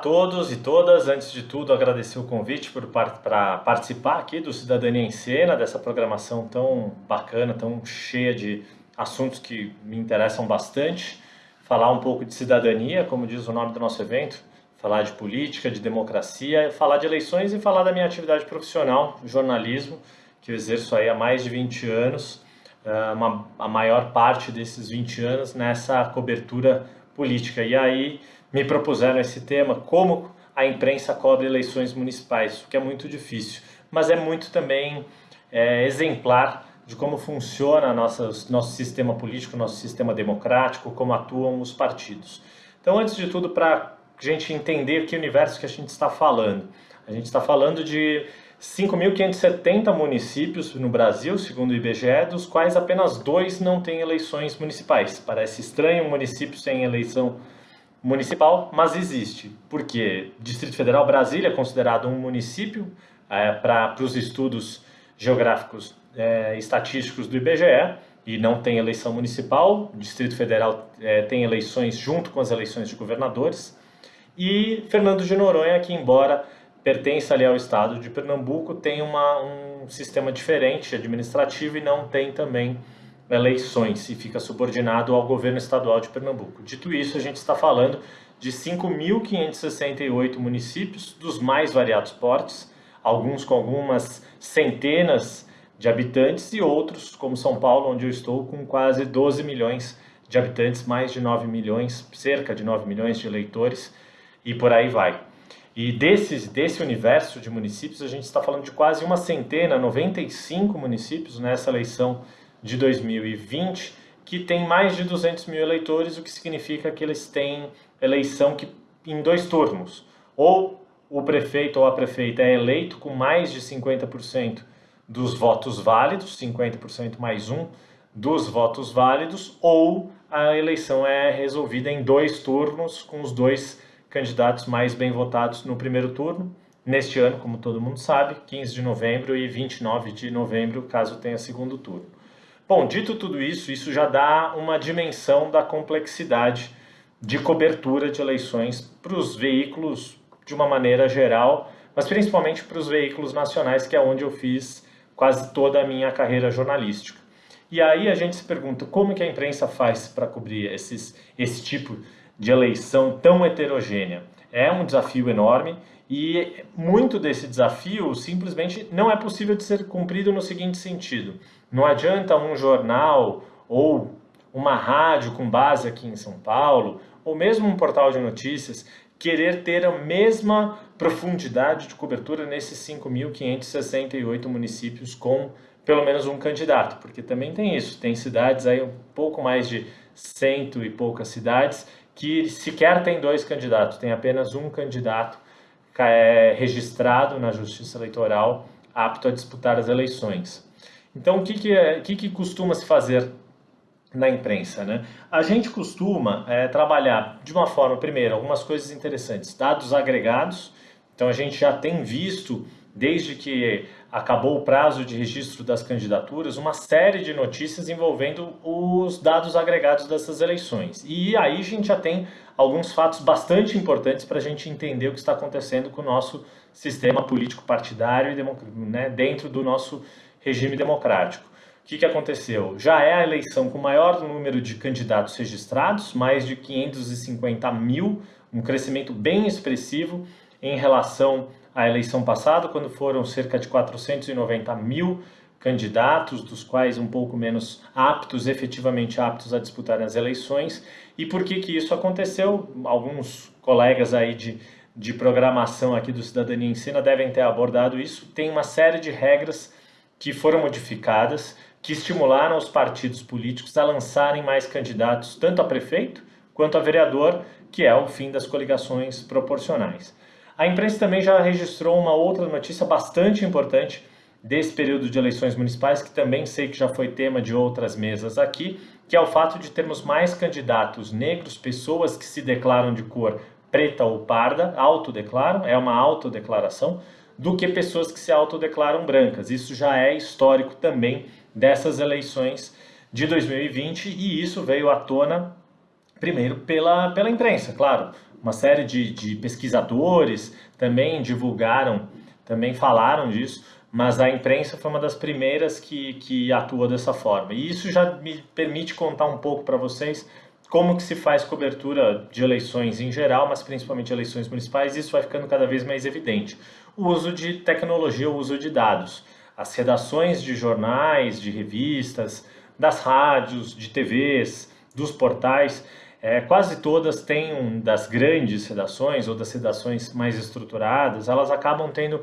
todos e todas. Antes de tudo, agradecer o convite para participar aqui do Cidadania em Cena, dessa programação tão bacana, tão cheia de assuntos que me interessam bastante. Falar um pouco de cidadania, como diz o nome do nosso evento, falar de política, de democracia, falar de eleições e falar da minha atividade profissional, jornalismo, que eu exerço aí há mais de 20 anos, eh, uma, a maior parte desses 20 anos nessa cobertura política. E aí me propuseram esse tema, como a imprensa cobre eleições municipais, o que é muito difícil, mas é muito também é, exemplar de como funciona nossa, nosso sistema político, nosso sistema democrático, como atuam os partidos. Então, antes de tudo, para a gente entender que universo que a gente está falando, a gente está falando de 5.570 municípios no Brasil, segundo o IBGE, dos quais apenas dois não têm eleições municipais. Parece estranho um município sem eleição municipal, mas existe, porque Distrito Federal Brasília é considerado um município é, para os estudos geográficos é, estatísticos do IBGE e não tem eleição municipal, o Distrito Federal é, tem eleições junto com as eleições de governadores, e Fernando de Noronha, que embora pertença ali ao estado de Pernambuco, tem uma, um sistema diferente administrativo e não tem também eleições e fica subordinado ao governo estadual de Pernambuco. Dito isso, a gente está falando de 5.568 municípios dos mais variados portes, alguns com algumas centenas de habitantes e outros, como São Paulo, onde eu estou, com quase 12 milhões de habitantes, mais de 9 milhões, cerca de 9 milhões de eleitores e por aí vai. E desses, desse universo de municípios, a gente está falando de quase uma centena, 95 municípios nessa eleição de 2020 que tem mais de 200 mil eleitores, o que significa que eles têm eleição que, em dois turnos. Ou o prefeito ou a prefeita é eleito com mais de 50% dos votos válidos, 50% mais um dos votos válidos, ou a eleição é resolvida em dois turnos, com os dois candidatos mais bem votados no primeiro turno. Neste ano, como todo mundo sabe, 15 de novembro e 29 de novembro, caso tenha segundo turno. Bom, dito tudo isso, isso já dá uma dimensão da complexidade de cobertura de eleições para os veículos de uma maneira geral, mas principalmente para os veículos nacionais, que é onde eu fiz quase toda a minha carreira jornalística. E aí a gente se pergunta como que a imprensa faz para cobrir esses, esse tipo de eleição tão heterogênea. É um desafio enorme e muito desse desafio simplesmente não é possível de ser cumprido no seguinte sentido. Não adianta um jornal ou uma rádio com base aqui em São Paulo, ou mesmo um portal de notícias, querer ter a mesma profundidade de cobertura nesses 5.568 municípios com pelo menos um candidato, porque também tem isso, tem cidades aí um pouco mais de cento e poucas cidades que sequer tem dois candidatos, tem apenas um candidato é, registrado na Justiça Eleitoral apto a disputar as eleições. Então, o que, que, é, que, que costuma se fazer na imprensa? Né? A gente costuma é, trabalhar de uma forma, primeiro, algumas coisas interessantes, dados agregados, então a gente já tem visto, desde que acabou o prazo de registro das candidaturas, uma série de notícias envolvendo os dados agregados dessas eleições. E aí a gente já tem alguns fatos bastante importantes para a gente entender o que está acontecendo com o nosso sistema político partidário né, dentro do nosso regime democrático. O que, que aconteceu? Já é a eleição com o maior número de candidatos registrados, mais de 550 mil, um crescimento bem expressivo em relação à eleição passada, quando foram cerca de 490 mil candidatos, dos quais um pouco menos aptos, efetivamente aptos a disputar as eleições. E por que, que isso aconteceu? Alguns colegas aí de, de programação aqui do Cidadania Ensina devem ter abordado isso. Tem uma série de regras que foram modificadas, que estimularam os partidos políticos a lançarem mais candidatos, tanto a prefeito quanto a vereador, que é o fim das coligações proporcionais. A imprensa também já registrou uma outra notícia bastante importante desse período de eleições municipais, que também sei que já foi tema de outras mesas aqui, que é o fato de termos mais candidatos negros, pessoas que se declaram de cor preta ou parda, autodeclaram, é uma autodeclaração, do que pessoas que se autodeclaram brancas. Isso já é histórico também dessas eleições de 2020 e isso veio à tona primeiro pela, pela imprensa, claro. uma série de, de pesquisadores também divulgaram, também falaram disso, mas a imprensa foi uma das primeiras que, que atua dessa forma. E isso já me permite contar um pouco para vocês como que se faz cobertura de eleições em geral, mas principalmente eleições municipais, isso vai ficando cada vez mais evidente. O uso de tecnologia, o uso de dados. As redações de jornais, de revistas, das rádios, de TVs, dos portais, é, quase todas têm, um, das grandes redações ou das redações mais estruturadas, elas acabam tendo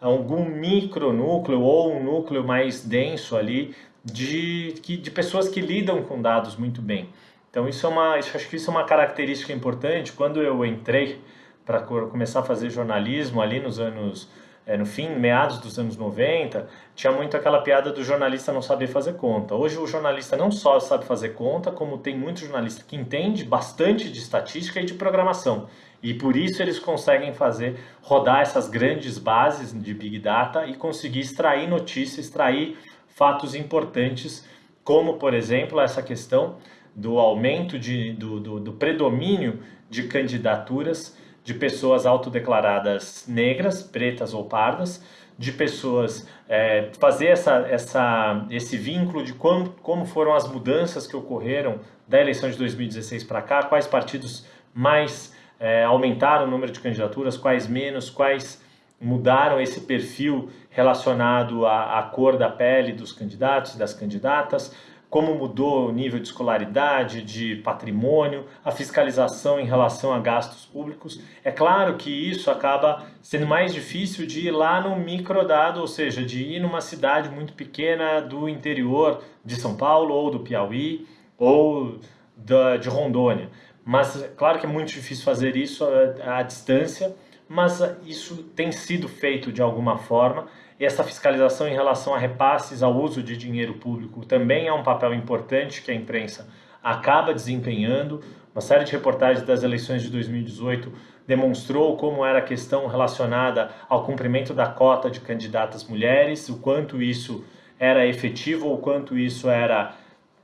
algum micronúcleo ou um núcleo mais denso ali de, de pessoas que lidam com dados muito bem. Então isso é uma, acho que isso é uma característica importante. Quando eu entrei para começar a fazer jornalismo ali nos anos, é, no fim, meados dos anos 90, tinha muito aquela piada do jornalista não saber fazer conta. Hoje o jornalista não só sabe fazer conta, como tem muito jornalista que entende bastante de estatística e de programação. E por isso eles conseguem fazer rodar essas grandes bases de Big Data e conseguir extrair notícias, extrair fatos importantes, como, por exemplo, essa questão do aumento de, do, do, do predomínio de candidaturas de pessoas autodeclaradas negras, pretas ou pardas, de pessoas é, fazer essa, essa, esse vínculo de como, como foram as mudanças que ocorreram da eleição de 2016 para cá, quais partidos mais é, aumentaram o número de candidaturas, quais menos, quais mudaram esse perfil relacionado à, à cor da pele dos candidatos e das candidatas, como mudou o nível de escolaridade, de patrimônio, a fiscalização em relação a gastos públicos. É claro que isso acaba sendo mais difícil de ir lá no microdado, ou seja, de ir numa cidade muito pequena do interior de São Paulo ou do Piauí ou da, de Rondônia. Mas claro que é muito difícil fazer isso à, à distância, mas isso tem sido feito de alguma forma. Essa fiscalização em relação a repasses ao uso de dinheiro público também é um papel importante que a imprensa acaba desempenhando. Uma série de reportagens das eleições de 2018 demonstrou como era a questão relacionada ao cumprimento da cota de candidatas mulheres, o quanto isso era efetivo ou quanto isso era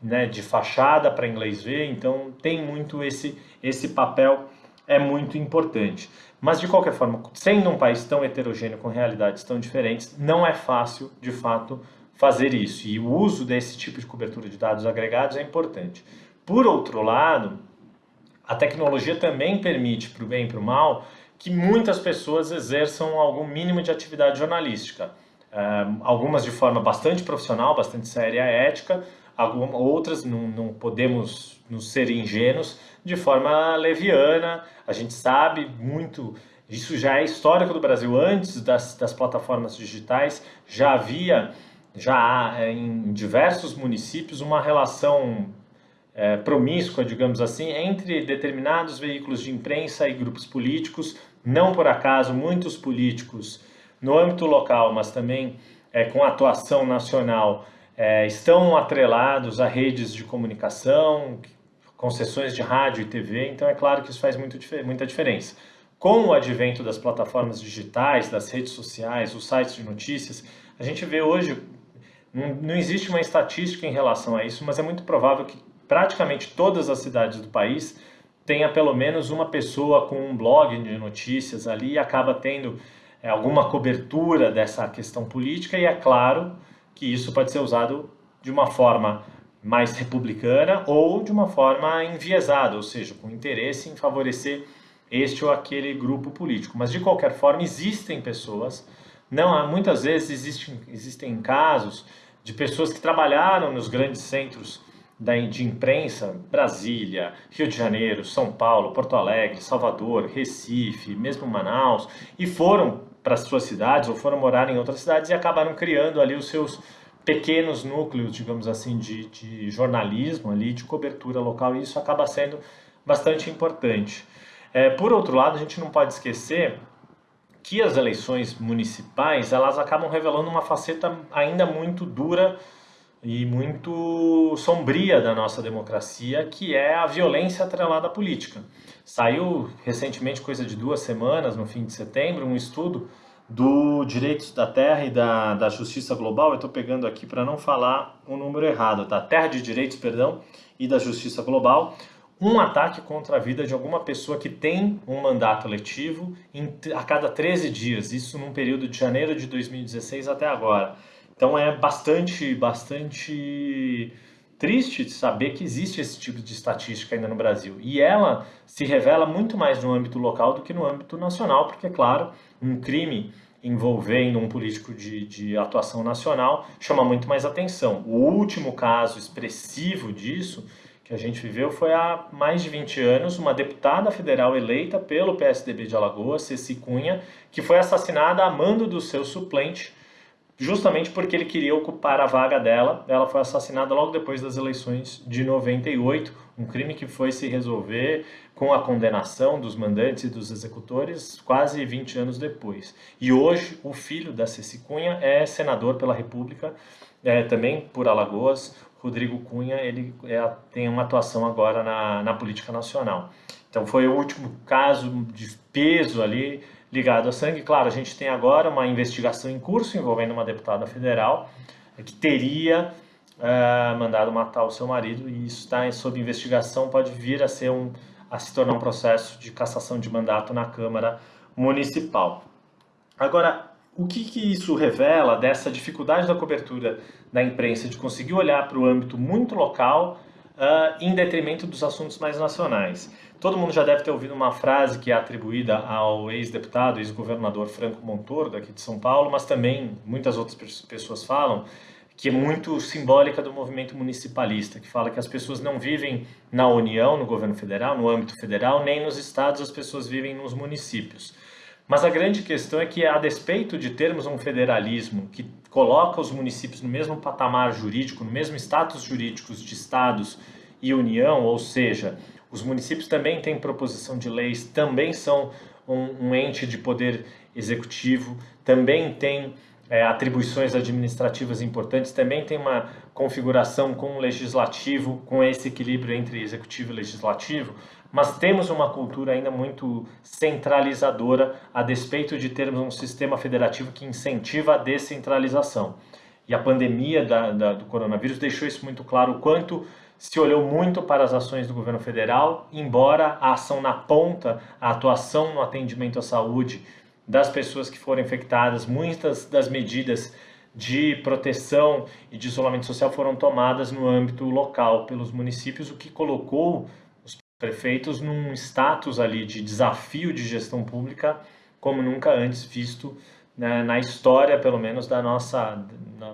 né, de fachada para inglês ver, então tem muito esse, esse papel, é muito importante. Mas de qualquer forma, sendo um país tão heterogêneo, com realidades tão diferentes, não é fácil, de fato, fazer isso. E o uso desse tipo de cobertura de dados agregados é importante. Por outro lado, a tecnologia também permite, para o bem e para o mal, que muitas pessoas exerçam algum mínimo de atividade jornalística. Uh, algumas de forma bastante profissional, bastante séria, ética, algumas, outras não, não podemos nos ser ingênuos de forma leviana. A gente sabe muito, isso já é histórico do Brasil, antes das, das plataformas digitais, já havia, já há é, em diversos municípios, uma relação é, promíscua, digamos assim, entre determinados veículos de imprensa e grupos políticos. Não por acaso, muitos políticos, no âmbito local, mas também é, com atuação nacional, é, estão atrelados a redes de comunicação, concessões de rádio e TV, então é claro que isso faz muito, muita diferença. Com o advento das plataformas digitais, das redes sociais, os sites de notícias, a gente vê hoje, não, existe uma estatística em relação a isso, mas é muito provável que praticamente todas as cidades do país tenha pelo menos uma pessoa com um blog de notícias ali e acaba tendo é, alguma cobertura dessa questão política e é claro que isso pode ser usado de uma forma mais republicana ou de uma forma enviesada, ou seja, com interesse em favorecer este ou aquele grupo político. Mas de qualquer forma, existem pessoas, não muitas vezes existem, existem casos de pessoas que trabalharam nos grandes centros de imprensa, Brasília, Rio de Janeiro, São Paulo, Porto Alegre, Salvador, Recife, mesmo Manaus, e foram para as suas cidades ou foram morar em outras cidades e acabaram criando ali os seus pequenos núcleos, digamos assim, de, de jornalismo ali, de cobertura local, e isso acaba sendo bastante importante. É, por outro lado, a gente não pode esquecer que as eleições municipais elas acabam revelando uma faceta ainda muito dura e muito sombria da nossa democracia, que é a violência atrelada à política. Saiu recentemente, coisa de duas semanas, no fim de setembro, um estudo do Direitos da Terra e da, da Justiça Global. Eu estou pegando aqui para não falar o um número errado, tá? Terra de Direitos, perdão, e da Justiça Global, um ataque contra a vida de alguma pessoa que tem um mandato letivo em, a cada 13 dias, isso num período de janeiro de 2016 até agora. Então é bastante, bastante triste saber que existe esse tipo de estatística ainda no Brasil. E ela se revela muito mais no âmbito local do que no âmbito nacional, porque, é claro, um crime envolvendo um político de, de atuação nacional chama muito mais atenção. O último caso expressivo disso que a gente viveu foi há mais de 20 anos, uma deputada federal eleita pelo PSDB de Alagoas, Ceci Cunha, que foi assassinada a mando do seu suplente, justamente porque ele queria ocupar a vaga dela. Ela foi assassinada logo depois das eleições de 98, um crime que foi se resolver com a condenação dos mandantes e dos executores quase 20 anos depois. E hoje o filho da Ceci Cunha é senador pela República, é, também por Alagoas. Rodrigo Cunha ele é, tem uma atuação agora na, na política nacional. Então foi o último caso de peso ali ligado a sangue. Claro, a gente tem agora uma investigação em curso envolvendo uma deputada federal que teria uh, mandado matar o seu marido e isso está sob investigação, pode vir a ser um a se tornar um processo de cassação de mandato na Câmara Municipal. Agora, o que, que isso revela dessa dificuldade da cobertura da imprensa de conseguir olhar para o âmbito muito local uh, em detrimento dos assuntos mais nacionais? Todo mundo já deve ter ouvido uma frase que é atribuída ao ex-deputado, ex-governador Franco Montoro, daqui de São Paulo, mas também muitas outras pessoas falam, que é muito simbólica do movimento municipalista, que fala que as pessoas não vivem na União, no governo federal, no âmbito federal, nem nos estados, as pessoas vivem nos municípios. Mas a grande questão é que, a despeito de termos um federalismo que coloca os municípios no mesmo patamar jurídico, no mesmo status jurídico de estados e União, ou seja, os municípios também têm proposição de leis, também são um, um ente de poder executivo, também têm é, atribuições administrativas importantes, também tem uma configuração com o legislativo, com esse equilíbrio entre executivo e legislativo, mas temos uma cultura ainda muito centralizadora, a despeito de termos um sistema federativo que incentiva a descentralização. E a pandemia da, da, do coronavírus deixou isso muito claro, o quanto se olhou muito para as ações do governo federal, embora a ação na ponta, a atuação no atendimento à saúde, das pessoas que foram infectadas, muitas das medidas de proteção e de isolamento social foram tomadas no âmbito local pelos municípios, o que colocou os prefeitos num status ali de desafio de gestão pública como nunca antes visto né, na história, pelo menos da nossa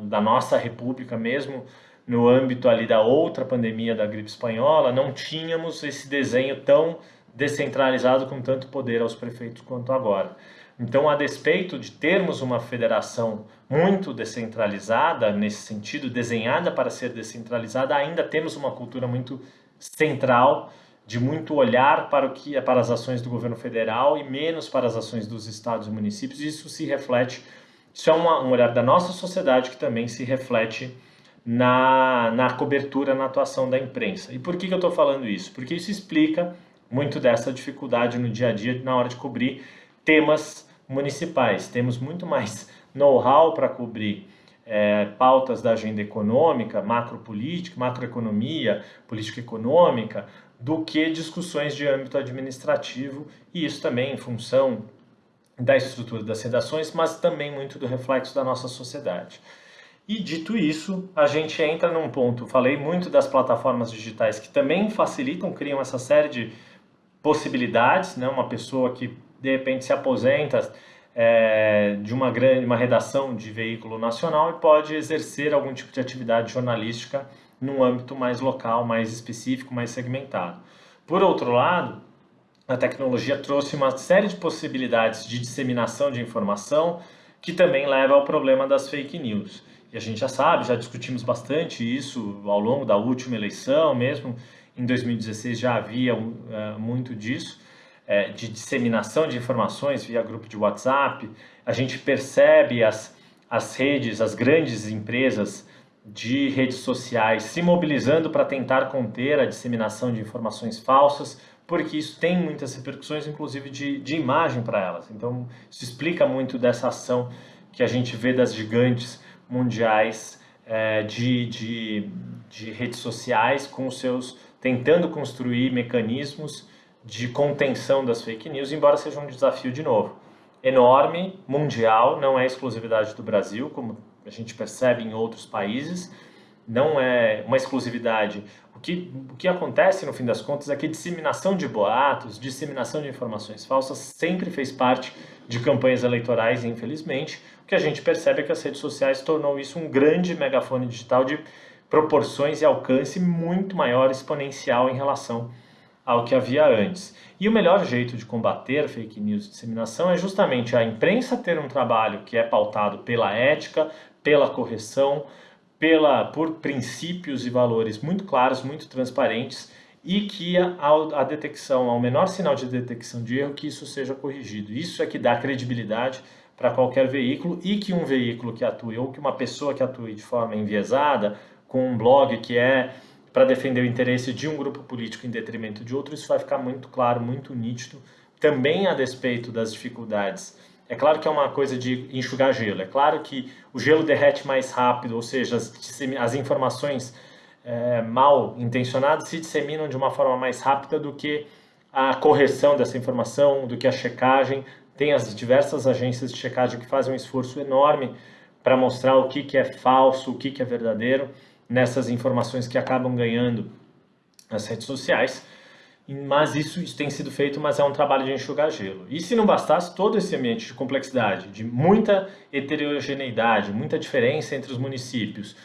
da nossa república mesmo no âmbito ali da outra pandemia da gripe espanhola, não tínhamos esse desenho tão descentralizado com tanto poder aos prefeitos quanto agora. Então, a despeito de termos uma federação muito descentralizada, nesse sentido, desenhada para ser descentralizada, ainda temos uma cultura muito central, de muito olhar para, o que, para as ações do governo federal e menos para as ações dos estados e municípios. Isso se reflete, isso é uma, um olhar da nossa sociedade que também se reflete na, na cobertura, na atuação da imprensa. E por que, que eu estou falando isso? Porque isso explica muito dessa dificuldade no dia a dia na hora de cobrir temas municipais. Temos muito mais know-how para cobrir é, pautas da agenda econômica, macropolítica, macroeconomia, política econômica, do que discussões de âmbito administrativo, e isso também em função da estrutura das redações, mas também muito do reflexo da nossa sociedade. E dito isso, a gente entra num ponto, falei muito das plataformas digitais que também facilitam, criam essa série de possibilidades, né? uma pessoa que de repente se aposenta é, de uma grande uma redação de veículo nacional e pode exercer algum tipo de atividade jornalística num âmbito mais local, mais específico, mais segmentado. Por outro lado, a tecnologia trouxe uma série de possibilidades de disseminação de informação que também leva ao problema das fake news. E a gente já sabe, já discutimos bastante isso ao longo da última eleição, mesmo em 2016 já havia uh, muito disso é, de disseminação de informações via grupo de WhatsApp, a gente percebe as, as redes, as grandes empresas de redes sociais se mobilizando para tentar conter a disseminação de informações falsas, porque isso tem muitas repercussões, inclusive de, de imagem para elas. Então, isso explica muito dessa ação que a gente vê das gigantes mundiais é, de, de, de redes sociais com seus tentando construir mecanismos de contenção das fake news, embora seja um desafio de novo enorme, mundial, não é exclusividade do Brasil, como a gente percebe em outros países, não é uma exclusividade. Que, o que acontece, no fim das contas, é que disseminação de boatos, disseminação de informações falsas sempre fez parte de campanhas eleitorais, infelizmente. O que a gente percebe é que as redes sociais tornou isso um grande megafone digital de proporções e alcance muito maior, exponencial em relação ao que havia antes. E o melhor jeito de combater fake news e disseminação é justamente a imprensa ter um trabalho que é pautado pela ética, pela correção, pela, por princípios e valores muito claros, muito transparentes e que a, a detecção, ao menor sinal de detecção de erro, que isso seja corrigido. Isso é que dá credibilidade para qualquer veículo e que um veículo que atue ou que uma pessoa que atue de forma enviesada, com um blog que é para defender o interesse de um grupo político em detrimento de outro, isso vai ficar muito claro, muito nítido, também a despeito das dificuldades. É claro que é uma coisa de enxugar gelo, é claro que o gelo derrete mais rápido, ou seja, as, as informações é, mal intencionadas se disseminam de uma forma mais rápida do que a correção dessa informação, do que a checagem. Tem as diversas agências de checagem que fazem um esforço enorme para mostrar o que, que é falso, o que, que é verdadeiro nessas informações que acabam ganhando nas redes sociais. Mas isso, isso tem sido feito, mas é um trabalho de enxugar gelo. E se não bastasse todo esse ambiente de complexidade, de muita heterogeneidade, muita diferença entre os municípios,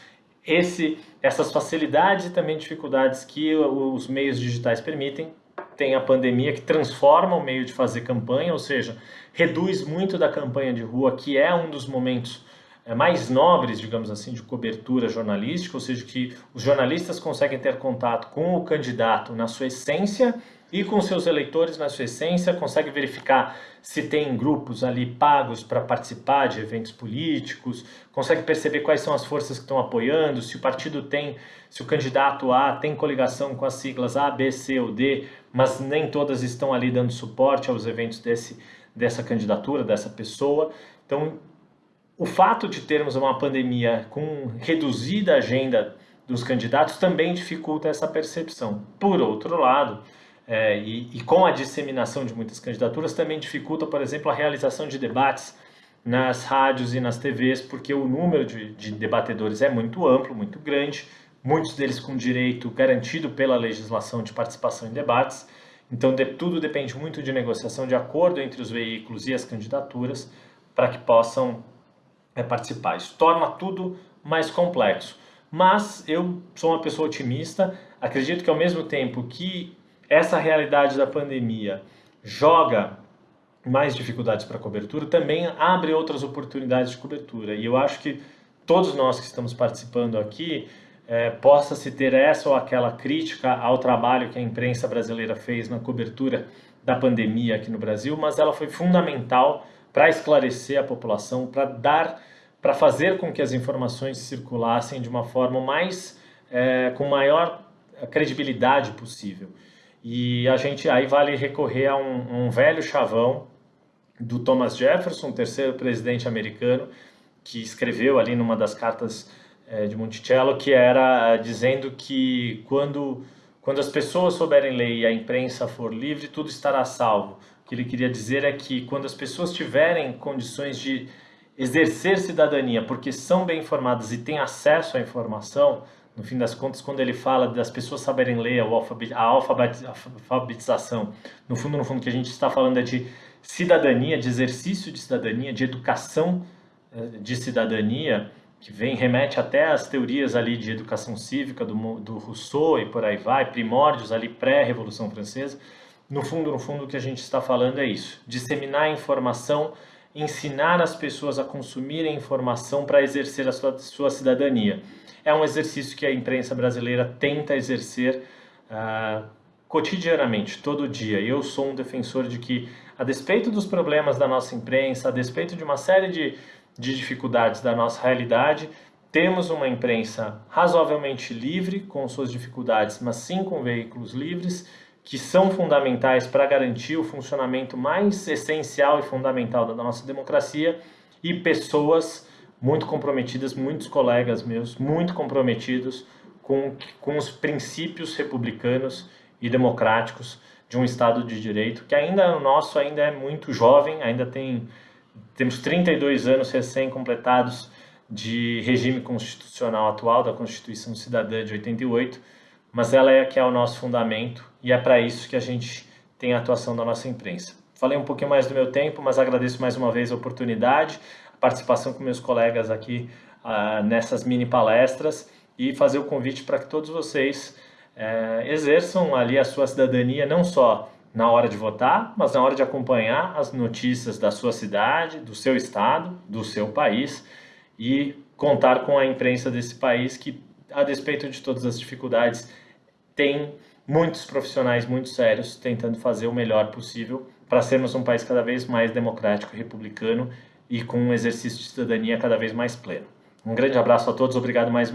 esse, essas facilidades e também dificuldades que os meios digitais permitem, tem a pandemia que transforma o meio de fazer campanha, ou seja, reduz muito da campanha de rua, que é um dos momentos mais nobres, digamos assim, de cobertura jornalística, ou seja, que os jornalistas conseguem ter contato com o candidato na sua essência e com seus eleitores na sua essência, consegue verificar se tem grupos ali pagos para participar de eventos políticos, consegue perceber quais são as forças que estão apoiando, se o partido tem, se o candidato A tem coligação com as siglas A, B, C ou D, mas nem todas estão ali dando suporte aos eventos desse, dessa candidatura, dessa pessoa. Então, o fato de termos uma pandemia com reduzida agenda dos candidatos também dificulta essa percepção. Por outro lado, é, e, e, com a disseminação de muitas candidaturas, também dificulta, por exemplo, a realização de debates nas rádios e nas TVs, porque o número de, de debatedores é muito amplo, muito grande, muitos deles com direito garantido pela legislação de participação em debates. Então, de, tudo depende muito de negociação de acordo entre os veículos e as candidaturas para que possam é, participar. Isso torna tudo mais complexo. Mas eu sou uma pessoa otimista, acredito que ao mesmo tempo que essa realidade da pandemia joga mais dificuldades para cobertura, também abre outras oportunidades de cobertura. E eu acho que todos nós que estamos participando aqui é, possa se ter essa ou aquela crítica ao trabalho que a imprensa brasileira fez na cobertura da pandemia aqui no Brasil, mas ela foi fundamental para esclarecer a população, para dar, para fazer com que as informações circulassem de uma forma mais, é, com maior credibilidade possível. E a gente aí vale recorrer a um, um velho chavão do Thomas Jefferson, terceiro presidente americano, que escreveu ali numa das cartas é, de Monticello, que era dizendo que quando, quando as pessoas souberem ler e a imprensa for livre, tudo estará salvo que ele queria dizer é que quando as pessoas tiverem condições de exercer cidadania porque são bem informadas e têm acesso à informação, no fim das contas, quando ele fala das pessoas saberem ler, a alfabetização, no fundo, no fundo, que a gente está falando é de cidadania, de exercício de cidadania, de educação eh, de cidadania, que vem remete até às teorias ali de educação cívica do, do Rousseau e por aí vai, primórdios ali pré-revolução francesa. No fundo, no fundo, o que a gente está falando é isso: disseminar informação, ensinar as pessoas a consumirem informação para exercer a sua, sua, cidadania. É um exercício que a imprensa brasileira tenta exercer uh, cotidianamente, todo dia. Eu sou um defensor de que, a despeito dos problemas da nossa imprensa, a despeito de uma série de, de dificuldades da nossa realidade, temos uma imprensa razoavelmente livre, com suas dificuldades, mas sim com veículos livres que são fundamentais para garantir o funcionamento mais essencial e fundamental da nossa democracia e pessoas muito comprometidas, muitos colegas meus, muito comprometidos com, com os princípios republicanos e democráticos de um Estado de Direito, que ainda o nosso ainda é muito jovem, ainda tem temos 32 anos recém-completados de regime constitucional atual, da Constituição Cidadã de 88, mas ela é que é o nosso fundamento e é para isso que a gente tem a atuação da nossa imprensa. Falei um pouquinho mais do meu tempo, mas agradeço mais uma vez a oportunidade, a participação com meus colegas aqui uh, nessas mini palestras e fazer o convite para que todos vocês uh, exerçam ali a sua cidadania, não só na hora de votar, mas na hora de acompanhar as notícias da sua cidade, do seu estado, do seu país e contar com a imprensa desse país que, a despeito de todas as dificuldades, tem muitos profissionais muito sérios tentando fazer o melhor possível para sermos um país cada vez mais democrático republicano e com um exercício de cidadania cada vez mais pleno. Um grande abraço a todos, obrigado mais